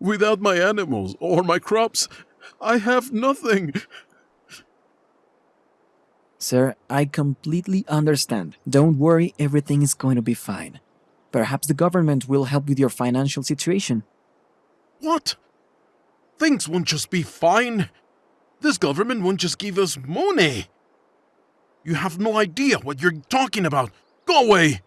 Without my animals or my crops, I have nothing. Sir, I completely understand. Don't worry, everything is going to be fine. Perhaps the government will help with your financial situation. What? Things won't just be fine. This government won't just give us money. You have no idea what you're talking about. Go away!